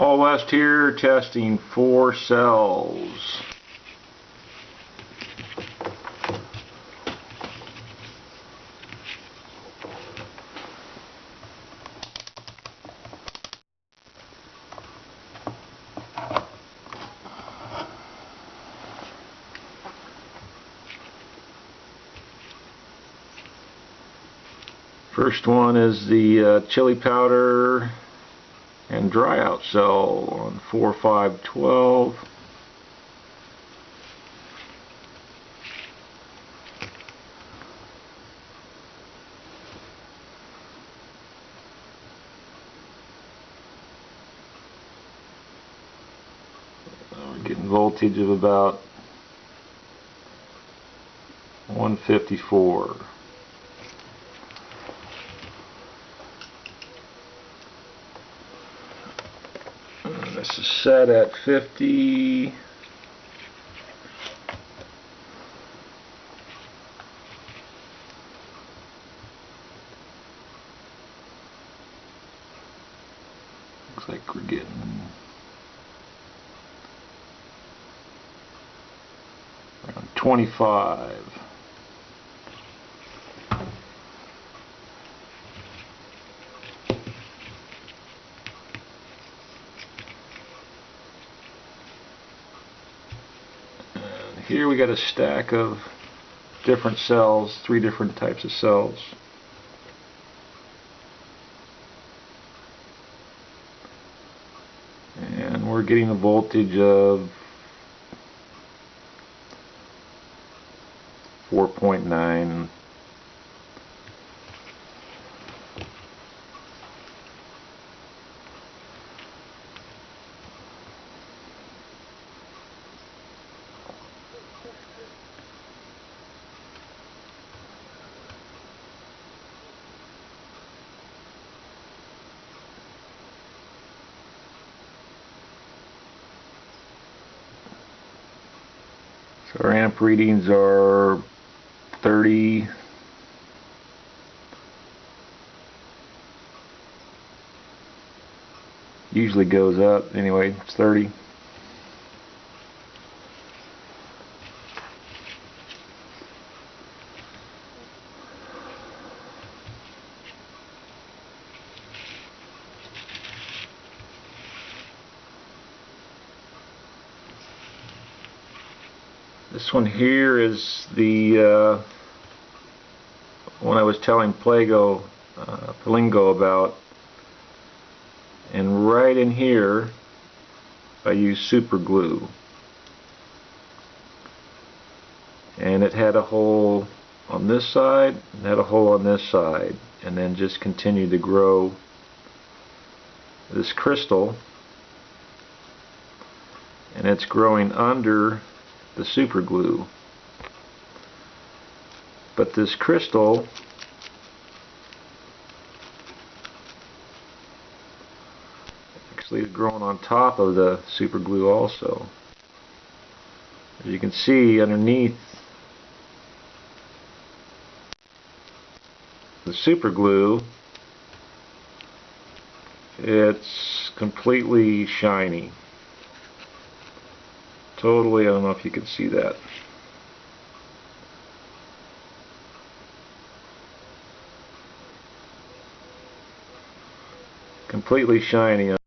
All West here testing four cells. First one is the uh, chili powder and dry out cell on 4512. We're getting voltage of about 154. This is set at 50. Looks like we're getting around 25. Here we got a stack of different cells, three different types of cells. And we're getting a voltage of 4.9 So our amp readings are 30. Usually goes up. Anyway, it's 30. This one here is the uh, one I was telling Plago, uh, about. And right in here, I used super glue. And it had a hole on this side, and had a hole on this side, and then just continued to grow this crystal. And it's growing under the super glue. But this crystal actually is growing on top of the super glue also. As you can see underneath the super glue it's completely shiny totally, I don't know if you can see that. Completely shiny